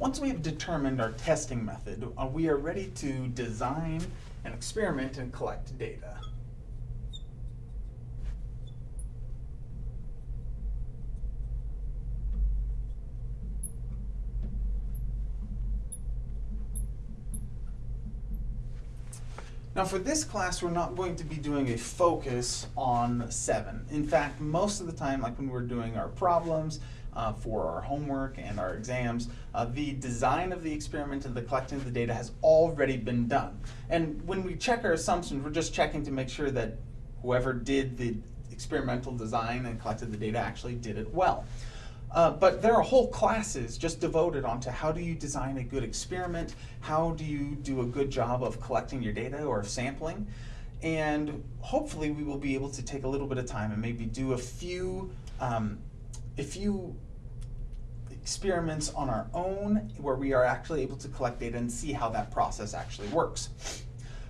Once we have determined our testing method, uh, we are ready to design an experiment and collect data. Now for this class, we're not going to be doing a focus on 7. In fact, most of the time, like when we're doing our problems uh, for our homework and our exams, uh, the design of the experiment and the collecting of the data has already been done. And when we check our assumptions, we're just checking to make sure that whoever did the experimental design and collected the data actually did it well. Uh, but there are whole classes just devoted onto how do you design a good experiment, how do you do a good job of collecting your data or sampling, and hopefully we will be able to take a little bit of time and maybe do a few, um, a few experiments on our own where we are actually able to collect data and see how that process actually works.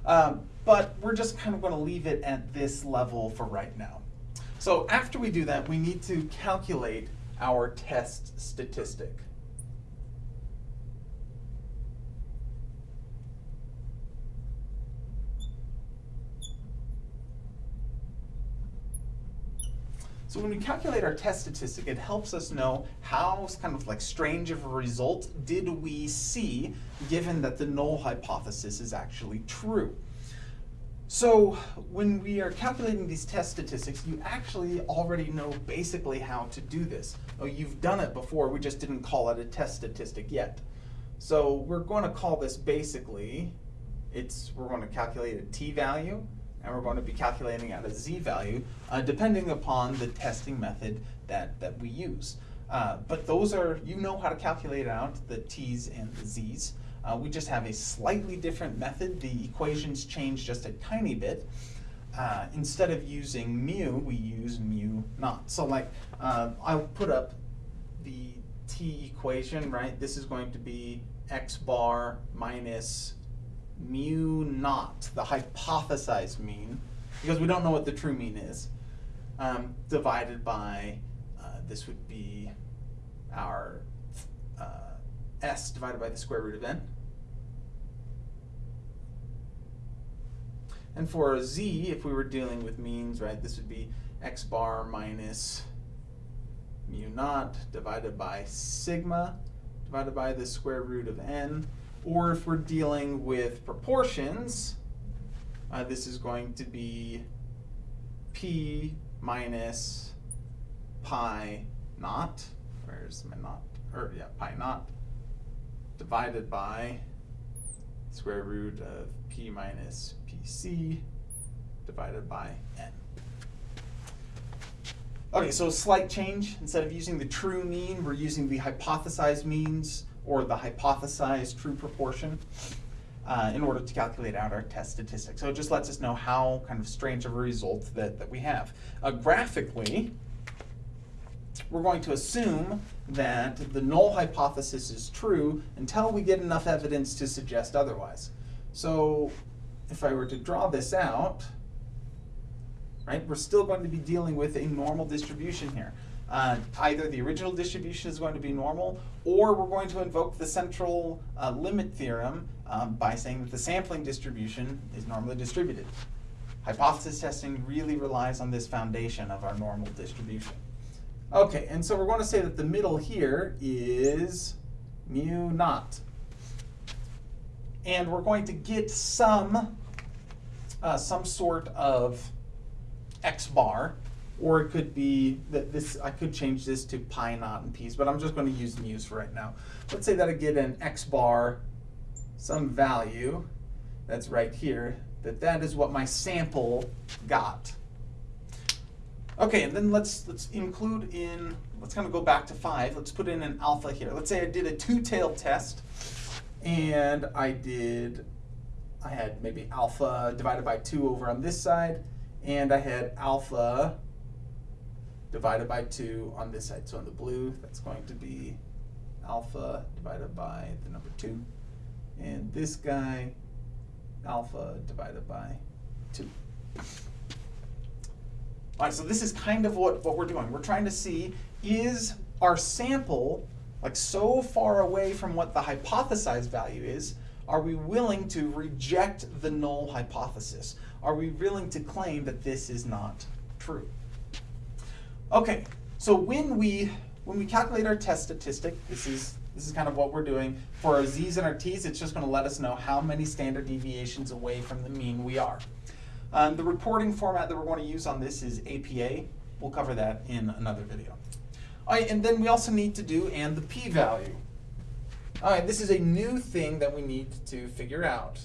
Um, but we're just kind of going to leave it at this level for right now. So after we do that, we need to calculate our test statistic. So when we calculate our test statistic, it helps us know how kind of like strange of a result did we see given that the null hypothesis is actually true. So when we are calculating these test statistics, you actually already know basically how to do this. Oh, you've done it before, we just didn't call it a test statistic yet. So we're going to call this basically, it's we're going to calculate a t-value, and we're going to be calculating out a z-value, uh, depending upon the testing method that, that we use. Uh, but those are, you know how to calculate out the t's and the z's. Uh, we just have a slightly different method. The equations change just a tiny bit. Uh, instead of using mu, we use mu naught. So like, uh, I'll put up the t equation, right? This is going to be x bar minus mu naught, the hypothesized mean, because we don't know what the true mean is, um, divided by, uh, this would be our uh, s divided by the square root of n. And for a z, if we were dealing with means, right, this would be x bar minus mu naught divided by sigma divided by the square root of n. Or if we're dealing with proportions, uh, this is going to be p minus pi naught. Where's my naught? Or yeah, pi naught divided by square root of p minus pc divided by n. Okay, so a slight change. Instead of using the true mean, we're using the hypothesized means or the hypothesized true proportion uh, in order to calculate out our test statistics. So it just lets us know how kind of strange of a result that, that we have. Uh, graphically, we're going to assume that the null hypothesis is true until we get enough evidence to suggest otherwise. So if I were to draw this out, right, we're still going to be dealing with a normal distribution here. Uh, either the original distribution is going to be normal, or we're going to invoke the central uh, limit theorem um, by saying that the sampling distribution is normally distributed. Hypothesis testing really relies on this foundation of our normal distribution. Okay, and so we're going to say that the middle here is mu naught. And we're going to get some, uh, some sort of x bar or it could be that this, I could change this to pi naught and p's, but I'm just going to use mu's for right now. Let's say that I get an x bar, some value that's right here, that that is what my sample got. Okay, and then let's let's include in, let's kind of go back to five. Let's put in an alpha here. Let's say I did a two-tailed test, and I did, I had maybe alpha divided by two over on this side, and I had alpha divided by 2 on this side. So on the blue, that's going to be alpha divided by the number 2. And this guy, alpha divided by 2. All right, so this is kind of what, what we're doing. We're trying to see, is our sample like so far away from what the hypothesized value is, are we willing to reject the null hypothesis? Are we willing to claim that this is not true? Okay, so when we when we calculate our test statistic, this is this is kind of what we're doing. For our z's and our t's, it's just going to let us know how many standard deviations away from the mean we are. Um, the reporting format that we're going to use on this is APA. We'll cover that in another video. All right, and then we also need to do and the p-value. All right, this is a new thing that we need to figure out.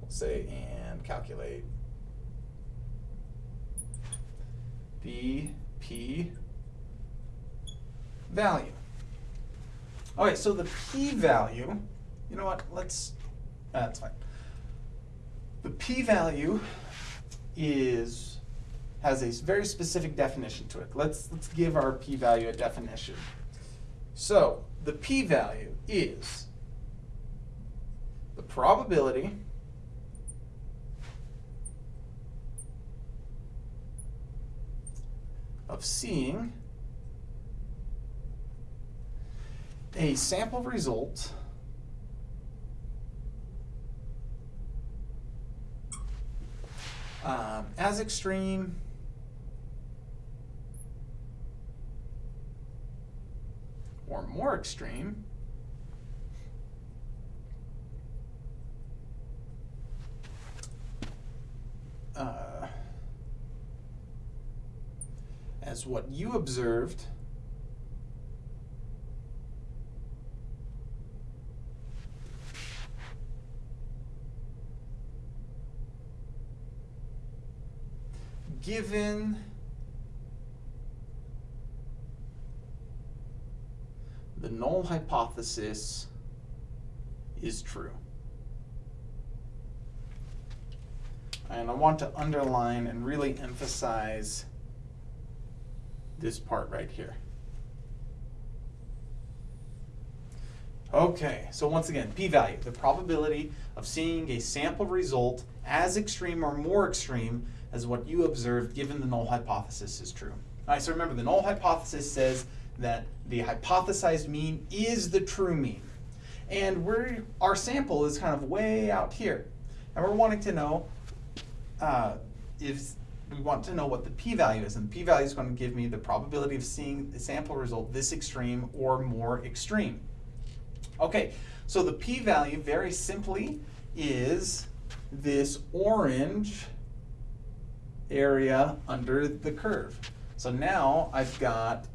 We'll say and calculate the p value. All right, so the p-value, you know what, let's, uh, that's fine. The p-value is, has a very specific definition to it. Let's, let's give our p-value a definition. So the p-value is the probability of seeing a sample result um, as extreme or more extreme uh, as what you observed given the null hypothesis is true. And I want to underline and really emphasize this part right here. Okay, so once again, p-value, the probability of seeing a sample result as extreme or more extreme as what you observed given the null hypothesis is true. All right, so remember the null hypothesis says that the hypothesized mean is the true mean. And we're, our sample is kind of way out here. And we're wanting to know uh, if we want to know what the p-value is. And the p-value is going to give me the probability of seeing the sample result this extreme or more extreme. Okay, so the p-value very simply is this orange area under the curve. So now I've got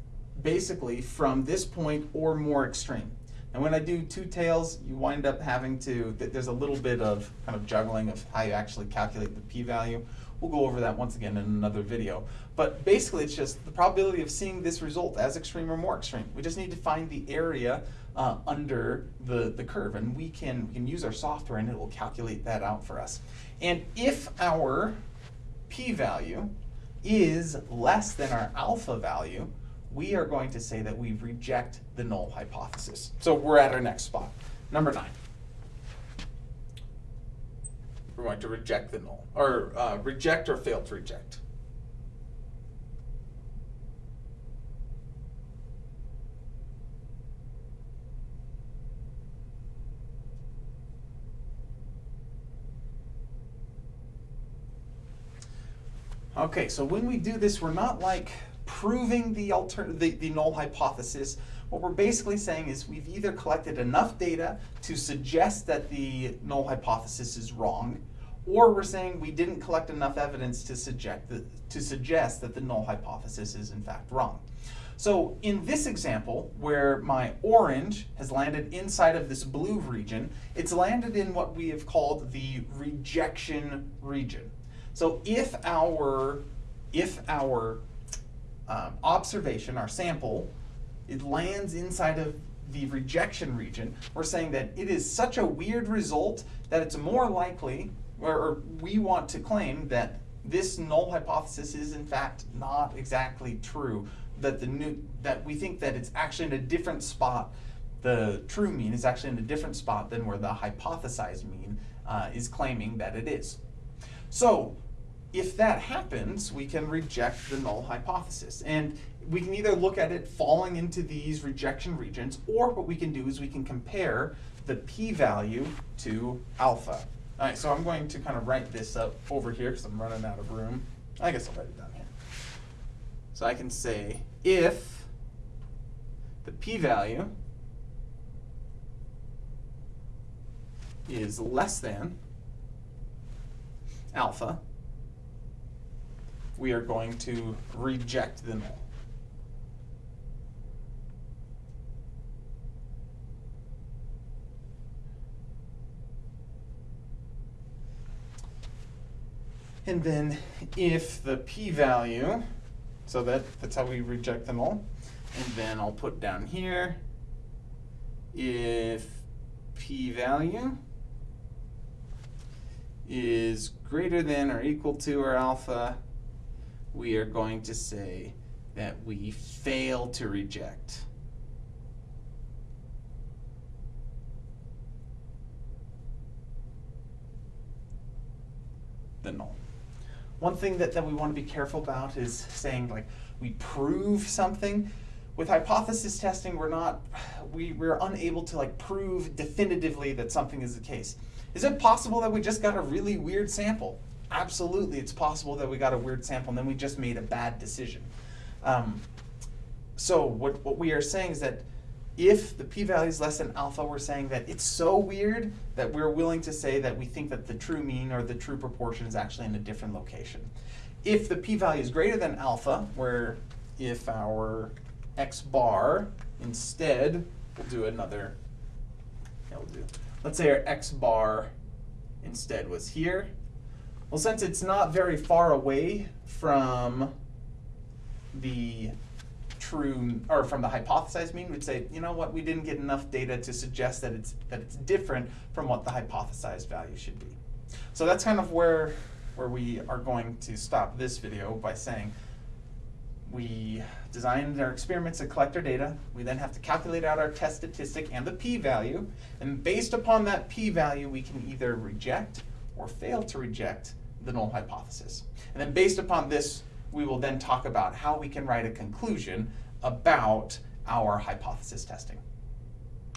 basically from this point or more extreme. And when I do two tails, you wind up having to, there's a little bit of kind of juggling of how you actually calculate the p-value. We'll go over that once again in another video. But basically it's just the probability of seeing this result as extreme or more extreme. We just need to find the area uh, under the, the curve and we can, we can use our software and it will calculate that out for us. And if our p-value is less than our alpha value, we are going to say that we reject the null hypothesis. So we're at our next spot, number nine. We're going to reject the null, or uh, reject or fail to reject. Okay, so when we do this, we're not like proving the, the, the null hypothesis. What we're basically saying is we've either collected enough data to suggest that the null hypothesis is wrong, or we're saying we didn't collect enough evidence to suggest, the, to suggest that the null hypothesis is in fact wrong. So in this example, where my orange has landed inside of this blue region, it's landed in what we have called the rejection region. So if our, if our um, observation, our sample, it lands inside of the rejection region, we're saying that it is such a weird result that it's more likely, or, or we want to claim that this null hypothesis is in fact not exactly true. That the new that we think that it's actually in a different spot. The true mean is actually in a different spot than where the hypothesized mean uh, is claiming that it is. So if that happens, we can reject the null hypothesis. And we can either look at it falling into these rejection regions, or what we can do is we can compare the p-value to alpha. All right, so I'm going to kind of write this up over here because I'm running out of room. I guess I'll write it down here. So I can say if the p-value is less than alpha, we are going to reject the null. And then if the p-value, so that, that's how we reject the null. And then I'll put down here, if p-value is greater than or equal to our alpha, we are going to say that we fail to reject. the null. One thing that, that we want to be careful about is saying like we prove something. With hypothesis testing, we're not, we, we're unable to like prove definitively that something is the case. Is it possible that we just got a really weird sample? Absolutely, it's possible that we got a weird sample and then we just made a bad decision. Um, so what, what we are saying is that if the p-value is less than alpha, we're saying that it's so weird that we're willing to say that we think that the true mean or the true proportion is actually in a different location. If the p-value is greater than alpha, where if our x bar instead, we'll do another, yeah, we'll do, let's say our x bar instead was here. Well, since it's not very far away from the true, or from the hypothesized mean, we'd say, you know what, we didn't get enough data to suggest that it's, that it's different from what the hypothesized value should be. So that's kind of where, where we are going to stop this video by saying, we designed our experiments to collect our data. We then have to calculate out our test statistic and the p-value. And based upon that p-value, we can either reject or fail to reject the null hypothesis. And then based upon this, we will then talk about how we can write a conclusion about our hypothesis testing.